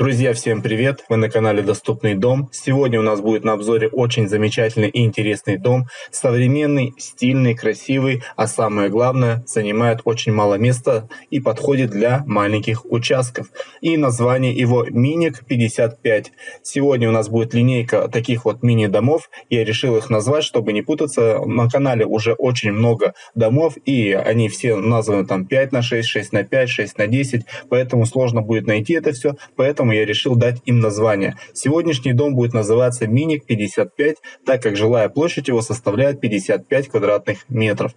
Друзья, всем привет! Вы на канале Доступный дом. Сегодня у нас будет на обзоре очень замечательный и интересный дом. Современный, стильный, красивый, а самое главное, занимает очень мало места и подходит для маленьких участков. И название его Миник 55. Сегодня у нас будет линейка таких вот мини-домов. Я решил их назвать, чтобы не путаться. На канале уже очень много домов, и они все названы там 5 на 6, 6 на 5, 6 на 10, поэтому сложно будет найти это все. Поэтому поэтому я решил дать им название. Сегодняшний дом будет называться Миник 55, так как жилая площадь его составляет 55 квадратных метров.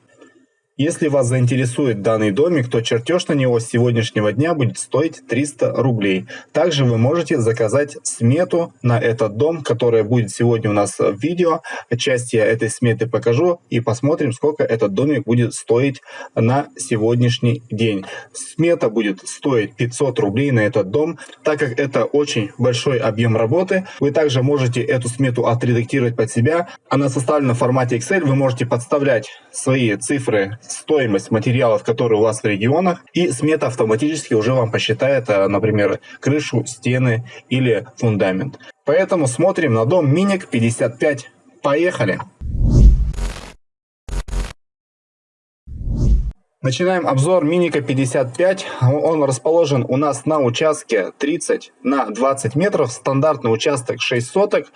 Если вас заинтересует данный домик, то чертеж на него с сегодняшнего дня будет стоить 300 рублей. Также вы можете заказать смету на этот дом, которая будет сегодня у нас в видео. Часть я этой сметы покажу и посмотрим, сколько этот домик будет стоить на сегодняшний день. Смета будет стоить 500 рублей на этот дом, так как это очень большой объем работы. Вы также можете эту смету отредактировать под себя. Она составлена в формате Excel, вы можете подставлять свои цифры стоимость материалов, которые у вас в регионах, и смета автоматически уже вам посчитает, э, например, крышу, стены или фундамент. Поэтому смотрим на дом Миник 55. Поехали! Начинаем обзор Миника 55. Он расположен у нас на участке 30 на 20 метров. Стандартный участок 6 соток.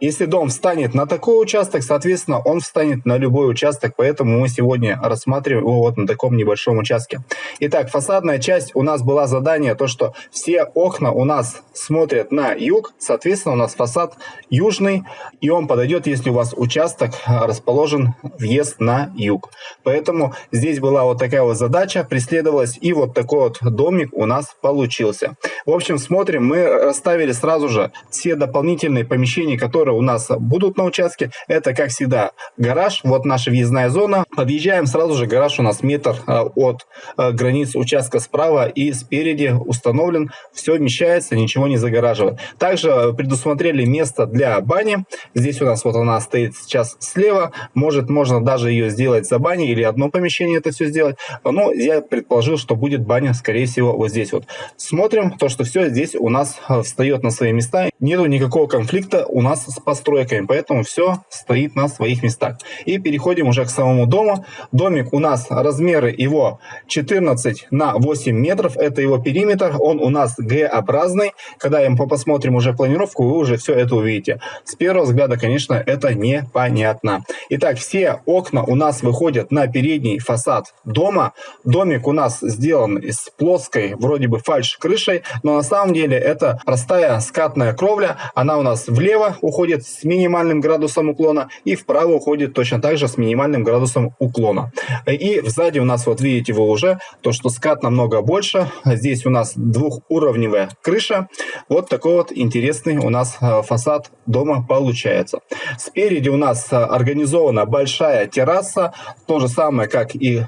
Если дом встанет на такой участок, соответственно, он встанет на любой участок, поэтому мы сегодня рассматриваем его вот на таком небольшом участке. Итак, фасадная часть у нас была задание, то что все окна у нас смотрят на юг, соответственно, у нас фасад южный, и он подойдет, если у вас участок расположен въезд на юг. Поэтому здесь была вот такая вот задача, преследовалась, и вот такой вот домик у нас получился. В общем, смотрим, мы расставили сразу же все дополнительные помещения, которые которые у нас будут на участке, это, как всегда, гараж. Вот наша въездная зона. Подъезжаем сразу же, гараж у нас метр а, от а, границ участка справа и спереди установлен. Все вмещается, ничего не загораживает. Также предусмотрели место для бани. Здесь у нас вот она стоит сейчас слева. Может, можно даже ее сделать за баней или одно помещение это все сделать. Но я предположил, что будет баня, скорее всего, вот здесь вот. Смотрим, то, что все здесь у нас встает на свои места. Нету никакого конфликта у нас с постройками, поэтому все стоит на своих местах. И переходим уже к самому дому. Домик у нас размеры его 14 на 8 метров, это его периметр, он у нас Г-образный. Когда мы посмотрим уже планировку, вы уже все это увидите. С первого взгляда, конечно, это непонятно. Итак, все окна у нас выходят на передний фасад дома. Домик у нас сделан из плоской, вроде бы фальш-крышей, но на самом деле это простая скатная кровля. Она у нас влево уходит уходит с минимальным градусом уклона и вправо уходит точно так же с минимальным градусом уклона. И сзади у нас, вот видите вы уже, то что скат намного больше. Здесь у нас двухуровневая крыша. Вот такой вот интересный у нас э, фасад дома получается. Спереди у нас э, организована большая терраса, то же самое, как и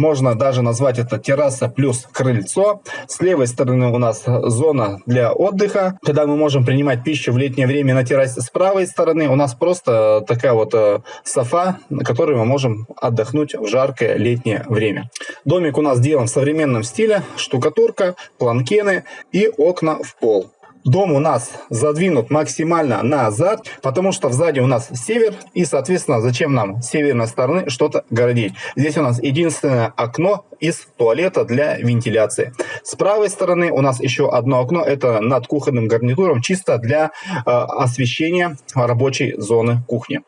можно даже назвать это терраса плюс крыльцо. С левой стороны у нас зона для отдыха, когда мы можем принимать пищу в летнее время на террасе. С правой стороны у нас просто такая вот э, софа, на которой мы можем отдохнуть в жаркое летнее время. Домик у нас сделан в современном стиле, штукатурка, планкены и окна в пол. Дом у нас задвинут максимально назад, потому что сзади у нас север, и, соответственно, зачем нам с северной стороны что-то городить. Здесь у нас единственное окно из туалета для вентиляции. С правой стороны у нас еще одно окно, это над кухонным гарнитуром, чисто для э, освещения рабочей зоны кухни.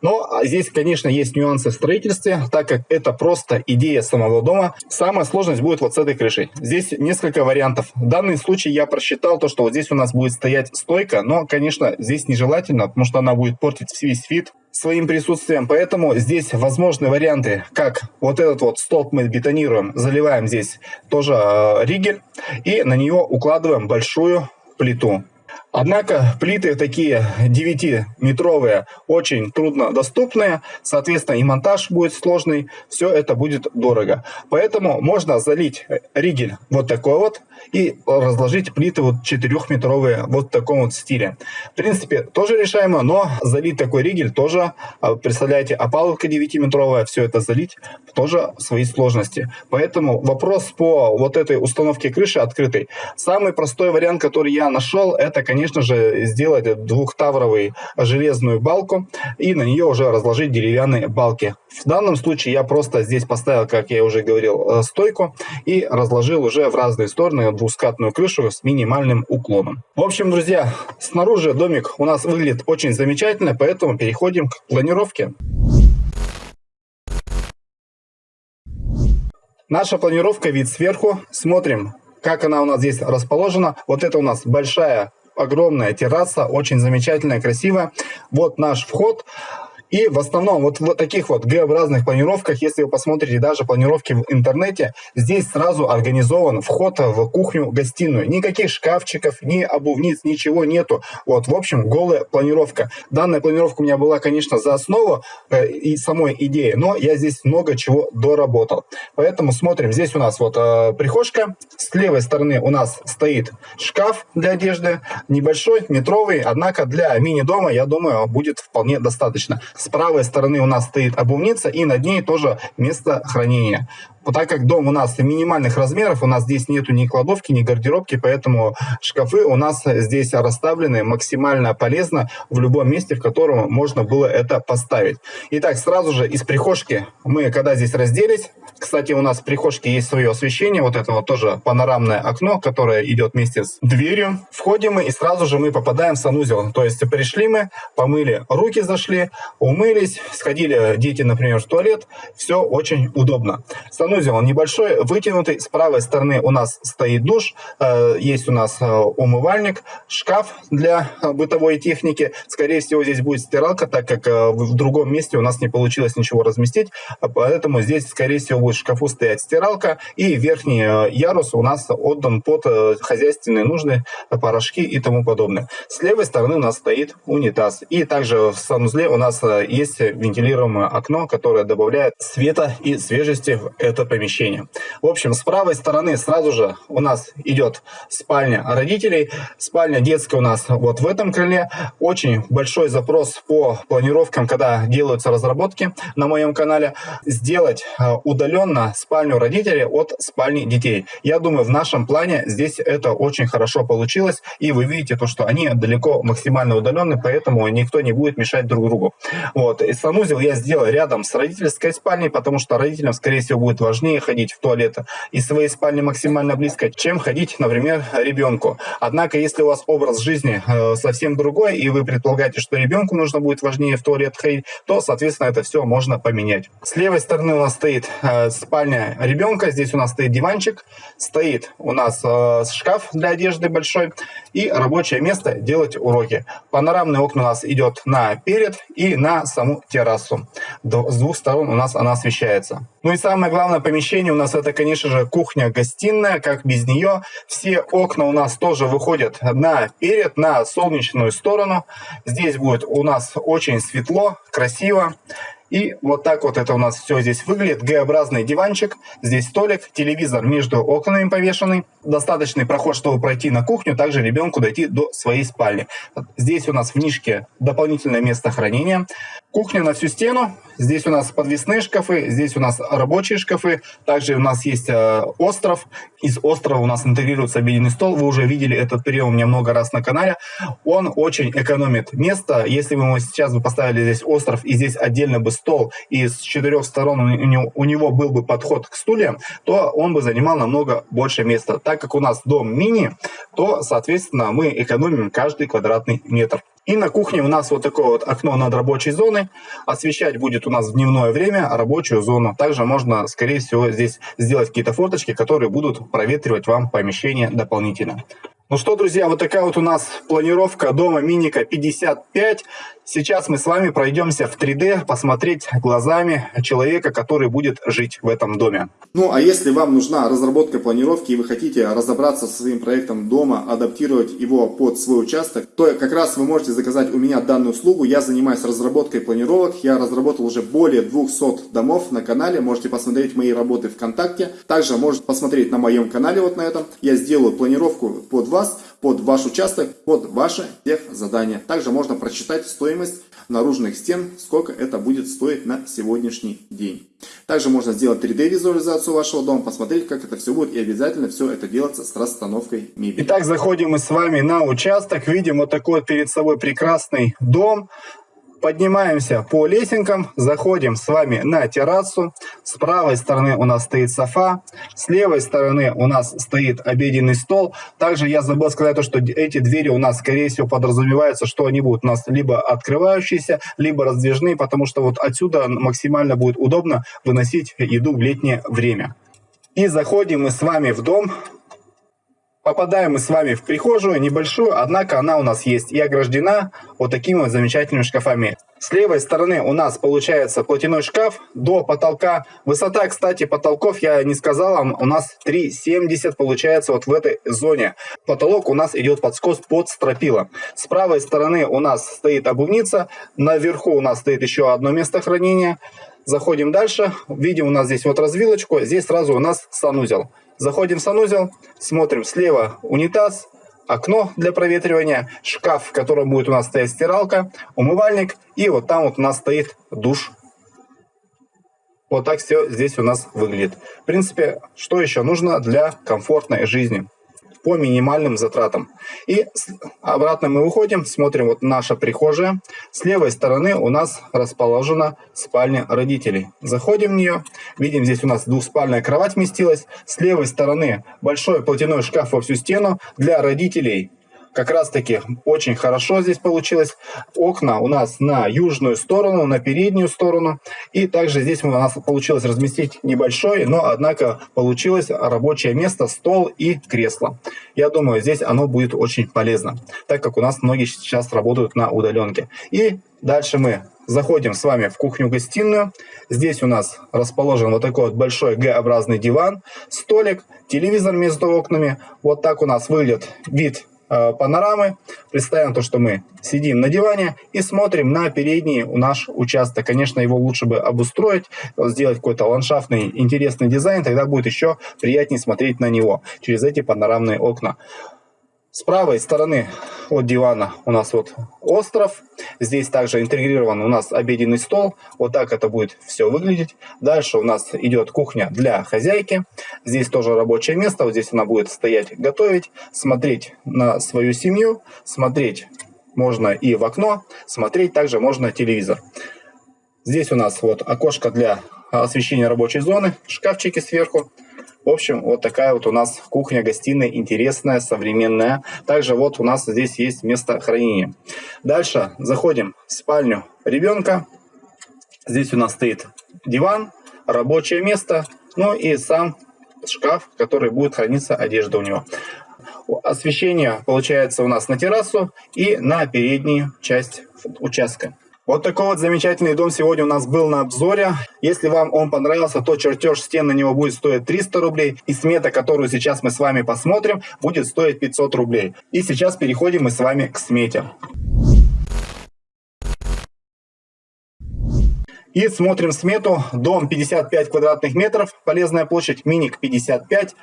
Но а, здесь, конечно, есть нюансы в строительстве, так как это просто идея самого дома. Самая сложность будет вот с этой крышей. Здесь несколько вариантов. В данном случае я просчитал то, что вот здесь у нас будет стоять стойка, но, конечно, здесь нежелательно, потому что она будет портить весь вид своим присутствием. Поэтому здесь возможны варианты, как вот этот вот столб мы бетонируем, заливаем здесь тоже э, ригель и на нее укладываем большую плиту. Однако плиты такие 9-метровые очень трудно доступные, соответственно и монтаж будет сложный, все это будет дорого. Поэтому можно залить ригель вот такой вот и разложить плиты вот 4-метровые вот в таком вот стиле. В принципе, тоже решаемо, но залить такой ригель тоже, а, представляете, опалубка 9-метровая, все это залить тоже свои сложности. Поэтому вопрос по вот этой установке крыши открытой. Самый простой вариант, который я нашел, это, конечно, конечно же, сделать двухтавровую железную балку и на нее уже разложить деревянные балки. В данном случае я просто здесь поставил, как я уже говорил, э, стойку и разложил уже в разные стороны двускатную крышу с минимальным уклоном. В общем, друзья, снаружи домик у нас выглядит очень замечательно, поэтому переходим к планировке. Наша планировка вид сверху. Смотрим, как она у нас здесь расположена. Вот это у нас большая огромная терраса, очень замечательная, красивая. Вот наш вход. И в основном вот в таких вот Г-образных планировках, если вы посмотрите даже планировки в интернете, здесь сразу организован вход в кухню-гостиную. Никаких шкафчиков, ни обувниц, ничего нету. Вот, в общем, голая планировка. Данная планировка у меня была, конечно, за основу э, и самой идеи, но я здесь много чего доработал. Поэтому смотрим, здесь у нас вот э, прихожка, с левой стороны у нас стоит шкаф для одежды, небольшой, метровый, однако для мини-дома, я думаю, будет вполне достаточно. С правой стороны у нас стоит обувница и над ней тоже место хранения. Вот так как дом у нас минимальных размеров, у нас здесь нету ни кладовки, ни гардеробки, поэтому шкафы у нас здесь расставлены максимально полезно в любом месте, в котором можно было это поставить. Итак, сразу же из прихожки мы, когда здесь разделись, кстати, у нас в прихожке есть свое освещение, вот это вот тоже панорамное окно, которое идет вместе с дверью. Входим мы и сразу же мы попадаем в санузел. То есть пришли мы, помыли руки, зашли, умылись, сходили дети, например, в туалет. Все очень удобно. Санузел небольшой, вытянутый. С правой стороны у нас стоит душ, э, есть у нас э, умывальник, шкаф для э, бытовой техники. Скорее всего, здесь будет стиралка, так как в другом месте у нас не получилось ничего разместить. Поэтому здесь, скорее всего, будет в шкафу стоять стиралка. И верхний ярус у нас отдан под хозяйственные нужды, порошки и тому подобное. С левой стороны у нас стоит унитаз. И также в санузле у нас есть вентилируемое окно, которое добавляет света и свежести в это помещение. В общем, с правой стороны сразу же у нас идет спальня родителей. Спальня детская у нас вот в этом крыле. Очень большой запрос по планировкам, когда делаются разработки на моем канале. Сделать э, удаленно спальню родителей от спальни детей. Я думаю, в нашем плане здесь это очень хорошо получилось. И вы видите то, что они далеко максимально удалены, поэтому никто не будет мешать друг другу. Вот. И санузел я сделал рядом с родительской спальней, потому что родителям, скорее всего, будет важнее ходить в туалет из своей спальни максимально близко, чем ходить, например, ребенку. Однако, если у вас образ жизни э, совсем другой, и вы предполагаете, что ребенку нужно будет важнее в туалет ходить, то, соответственно, это все можно поменять. С левой стороны у нас стоит э, спальня ребенка, здесь у нас стоит диванчик, стоит у нас э, шкаф для одежды большой и рабочее место делать уроки. Панорамный окна у нас идет на перед и на саму террасу. С двух сторон у нас она освещается. Ну и самое главное помещение у нас это, конечно же, кухня-гостиная, как без нее. Все окна у нас тоже выходят на перед, на солнечную сторону. Здесь будет у нас очень светло, красиво. И вот так вот это у нас все здесь выглядит. Г-образный диванчик, здесь столик, телевизор между окнами повешенный. Достаточный проход, чтобы пройти на кухню, также ребенку дойти до своей спальни. Здесь у нас в нишке дополнительное место хранения. Кухня на всю стену. Здесь у нас подвесные шкафы, здесь у нас рабочие шкафы. Также у нас есть э, остров. Из острова у нас интегрируется обеденный стол. Вы уже видели этот прием у меня много раз на канале. Он очень экономит место. Если бы мы сейчас бы поставили здесь остров и здесь отдельно бы стол, и с четырех сторон у него, был бы подход к стульям, то он бы занимал намного больше места. Так как у нас дом мини, то, соответственно, мы экономим каждый квадратный метр. И на кухне у нас вот такое вот окно над рабочей зоной. Освещать будет у нас в дневное время рабочую зону. Также можно, скорее всего, здесь сделать какие-то форточки, которые будут проветривать вам помещение дополнительно. Ну что, друзья, вот такая вот у нас планировка дома Миника 55. Сейчас мы с вами пройдемся в 3D, посмотреть глазами человека, который будет жить в этом доме. Ну, а если вам нужна разработка планировки и вы хотите разобраться со своим проектом дома, адаптировать его под свой участок, то как раз вы можете заказать у меня данную услугу. Я занимаюсь разработкой планировок. Я разработал уже более 200 домов на канале. Можете посмотреть мои работы ВКонтакте. Также можете посмотреть на моем канале вот на этом. Я сделаю планировку под вас, под ваш участок, под ваши тех задания. Также можно прочитать стоимость наружных стен, сколько это будет стоить на сегодняшний день. Также можно сделать 3D визуализацию вашего дома, посмотреть, как это все будет, и обязательно все это делается с расстановкой мебели. Итак, заходим мы с вами на участок, видим вот такой перед собой прекрасный дом. Поднимаемся по лесенкам, заходим с вами на террасу. С правой стороны у нас стоит софа, с левой стороны у нас стоит обеденный стол. Также я забыл сказать то, что эти двери у нас, скорее всего, подразумевается, что они будут у нас либо открывающиеся, либо раздвижные, потому что вот отсюда максимально будет удобно выносить еду в летнее время. И заходим мы с вами в дом. Попадаем мы с вами в прихожую, небольшую, однако она у нас есть и ограждена вот такими вот замечательными шкафами. С левой стороны у нас получается платяной шкаф до потолка. Высота, кстати, потолков я не сказал у нас 3,70 получается вот в этой зоне. Потолок у нас идет под скос под стропила. С правой стороны у нас стоит обувница, наверху у нас стоит еще одно место хранения. Заходим дальше, видим у нас здесь вот развилочку, здесь сразу у нас санузел. Заходим в санузел, смотрим слева унитаз, окно для проветривания, шкаф, в котором будет у нас стоять стиралка, умывальник, и вот там вот у нас стоит душ. Вот так все здесь у нас выглядит. В принципе, что еще нужно для комфортной жизни? По минимальным затратам. И обратно мы выходим, смотрим вот наша прихожая. С левой стороны у нас расположена спальня родителей. Заходим в нее, видим здесь у нас двухспальная кровать вместилась. С левой стороны большой платяной шкаф во всю стену для родителей как раз таки очень хорошо здесь получилось. Окна у нас на южную сторону, на переднюю сторону. И также здесь у нас получилось разместить небольшое, но однако получилось рабочее место, стол и кресло. Я думаю, здесь оно будет очень полезно, так как у нас многие сейчас работают на удаленке. И дальше мы заходим с вами в кухню-гостиную. Здесь у нас расположен вот такой вот большой Г-образный диван, столик, телевизор между окнами. Вот так у нас выглядит вид панорамы. Представим то, что мы сидим на диване и смотрим на передний наш участок. Конечно, его лучше бы обустроить, сделать какой-то ландшафтный интересный дизайн, тогда будет еще приятнее смотреть на него через эти панорамные окна. С правой стороны от дивана у нас вот остров. Здесь также интегрирован у нас обеденный стол. Вот так это будет все выглядеть. Дальше у нас идет кухня для хозяйки. Здесь тоже рабочее место. Вот здесь она будет стоять, готовить, смотреть на свою семью. Смотреть можно и в окно, смотреть также можно телевизор. Здесь у нас вот окошко для освещения рабочей зоны, шкафчики сверху. В общем, вот такая вот у нас кухня-гостиная интересная, современная. Также вот у нас здесь есть место хранения. Дальше заходим в спальню ребенка. Здесь у нас стоит диван, рабочее место, ну и сам шкаф, который будет храниться одежда у него. Освещение получается у нас на террасу и на переднюю часть участка. Вот такой вот замечательный дом сегодня у нас был на обзоре. Если вам он понравился, то чертеж стен на него будет стоить 300 рублей. И смета, которую сейчас мы с вами посмотрим, будет стоить 500 рублей. И сейчас переходим мы с вами к смете. И смотрим смету. Дом 55 квадратных метров, полезная площадь миник 55.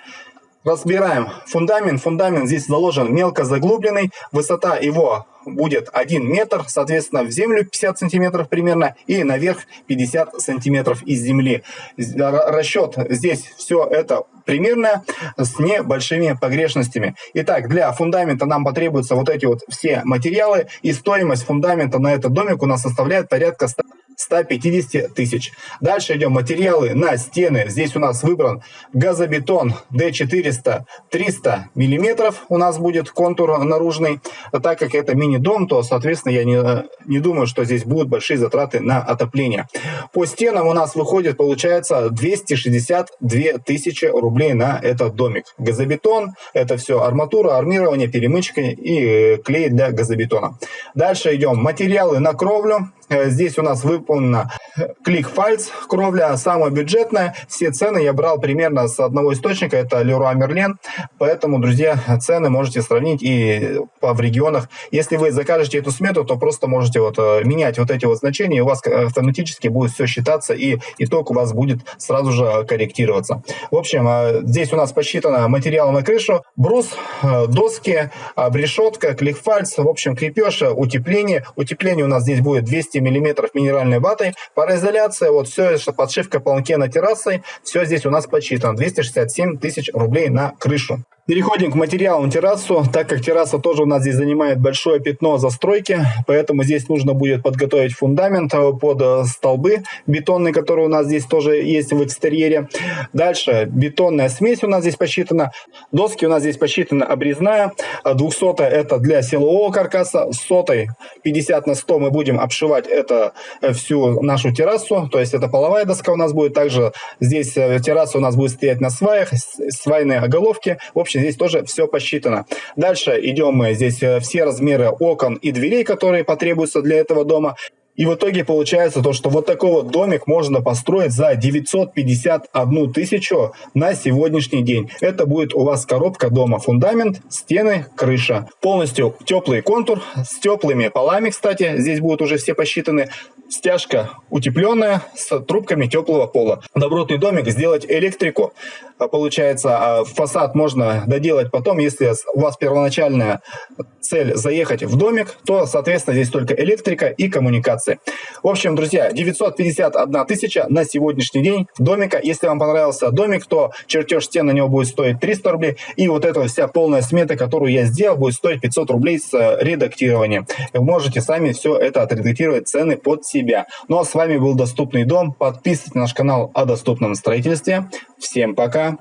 Разбираем фундамент. Фундамент здесь заложен мелко заглубленный. Высота его будет 1 метр, соответственно, в землю 50 сантиметров примерно и наверх 50 сантиметров из земли. Расчет здесь все это примерно с небольшими погрешностями. Итак, для фундамента нам потребуются вот эти вот все материалы и стоимость фундамента на этот домик у нас составляет порядка 100 150 тысяч. Дальше идем материалы на стены. Здесь у нас выбран газобетон D400 300 миллиметров. У нас будет контур наружный. Так как это мини-дом, то, соответственно, я не, не думаю, что здесь будут большие затраты на отопление. По стенам у нас выходит, получается, 262 тысячи рублей на этот домик. Газобетон, это все арматура, армирование, перемычка и клей для газобетона. Дальше идем материалы на кровлю. Э, здесь у нас выполнена клик-фальц, кровля самая бюджетная. Все цены я брал примерно с одного источника, это Leroy Merlin. Поэтому, друзья, цены можете сравнить и в регионах. Если вы закажете эту смету, то просто можете вот э, менять вот эти вот значения, и у вас автоматически будет все считаться, и итог у вас будет сразу же корректироваться. В общем, э, здесь у нас посчитано материал на крышу, брус, доски, решетка, клик-фальц, в общем, крепеж, утепление. Утепление у нас здесь будет 200 200 миллиметров минеральной ватой. Пароизоляция, вот все, подшивка полнкена террасой, все здесь у нас подсчитано. 267 тысяч рублей на крышу. Переходим к материалам террасу. Так как терраса тоже у нас здесь занимает большое пятно застройки, поэтому здесь нужно будет подготовить фундамент э, под э, столбы бетонные, которые у нас здесь тоже есть в экстерьере. Дальше бетонная смесь у нас здесь посчитана. Доски у нас здесь посчитана обрезная. 200 это для силового каркаса. Сотой 50 на 100 мы будем обшивать это э, всю нашу террасу. То есть это половая доска у нас будет. Также здесь терраса у нас будет стоять на сваях, свайные оголовки. В общем, здесь тоже все посчитано. Дальше идем мы здесь э, все размеры окон и дверей, которые потребуются для этого дома. И в итоге получается то, что вот такой вот домик можно построить за 951 тысячу на сегодняшний день. Это будет у вас коробка дома, фундамент, стены, крыша. Полностью теплый контур с теплыми полами, кстати, здесь будут уже все посчитаны. Стяжка утепленная с трубками теплого пола. Добротный домик сделать электрику. Получается, а фасад можно доделать потом, если у вас первоначальная цель заехать в домик, то, соответственно, здесь только электрика и коммуникации. В общем, друзья, 951 тысяча на сегодняшний день домика. Если вам понравился домик, то чертеж стен на него будет стоить 300 рублей. И вот эта вся полная смета, которую я сделал, будет стоить 500 рублей с э, редактированием. Вы можете сами все это отредактировать, цены под себя. Ну а с вами был Доступный дом. Подписывайтесь на наш канал о доступном строительстве. Всем пока!